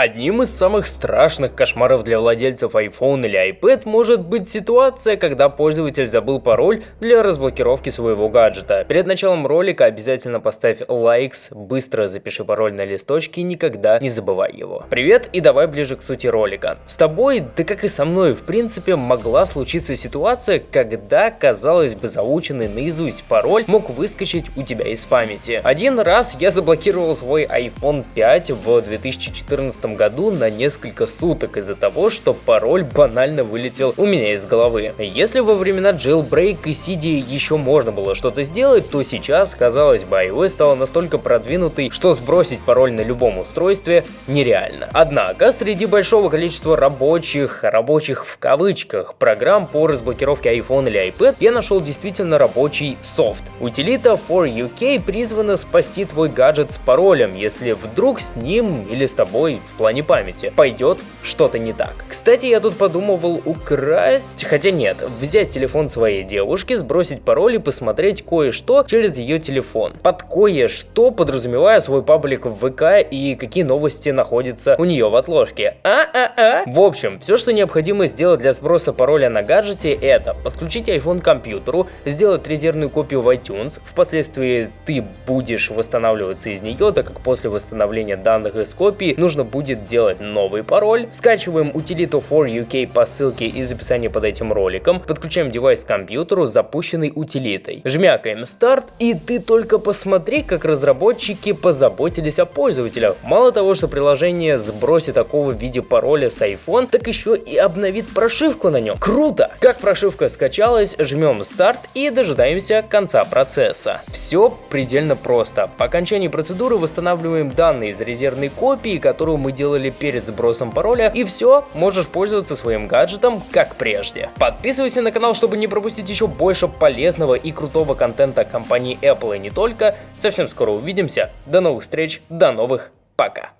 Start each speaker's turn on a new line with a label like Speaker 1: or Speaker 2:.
Speaker 1: Одним из самых страшных кошмаров для владельцев iPhone или iPad может быть ситуация, когда пользователь забыл пароль для разблокировки своего гаджета. Перед началом ролика обязательно поставь лайкс, быстро запиши пароль на листочке и никогда не забывай его. Привет и давай ближе к сути ролика. С тобой, да как и со мной, в принципе, могла случиться ситуация, когда, казалось бы, заученный наизусть пароль мог выскочить у тебя из памяти. Один раз я заблокировал свой iPhone 5 в 2014 году на несколько суток из-за того, что пароль банально вылетел у меня из головы. Если во времена jailbreak и CD еще можно было что-то сделать, то сейчас, казалось бы, iOS стала настолько продвинутой, что сбросить пароль на любом устройстве нереально. Однако, среди большого количества рабочих, рабочих в кавычках, программ по разблокировке iPhone или iPad, я нашел действительно рабочий софт. Утилита for UK призвана спасти твой гаджет с паролем, если вдруг с ним или с тобой плане памяти, пойдет что-то не так. Кстати, я тут подумывал украсть, хотя нет, взять телефон своей девушки, сбросить пароль и посмотреть кое-что через ее телефон. Под кое-что подразумевая свой паблик в ВК и какие новости находятся у нее в отложке. А-а-а! В общем, все, что необходимо сделать для сброса пароля на гаджете, это подключить iPhone к компьютеру, сделать резервную копию в iTunes, впоследствии ты будешь восстанавливаться из нее, так как после восстановления данных из копии нужно будет будет делать новый пароль. Скачиваем утилиту for по ссылке из описания под этим роликом. Подключаем девайс к компьютеру с запущенной утилитой. Жмякаем старт и ты только посмотри, как разработчики позаботились о пользователях. Мало того, что приложение сбросит такого в виде пароля с iPhone, так еще и обновит прошивку на нем. Круто! Как прошивка скачалась, жмем старт и дожидаемся конца процесса. Все предельно просто. По окончании процедуры восстанавливаем данные из резервной копии, которую мы делали перед сбросом пароля, и все, можешь пользоваться своим гаджетом как прежде. Подписывайся на канал, чтобы не пропустить еще больше полезного и крутого контента компании Apple и не только. Совсем скоро увидимся. До новых встреч, до новых, пока.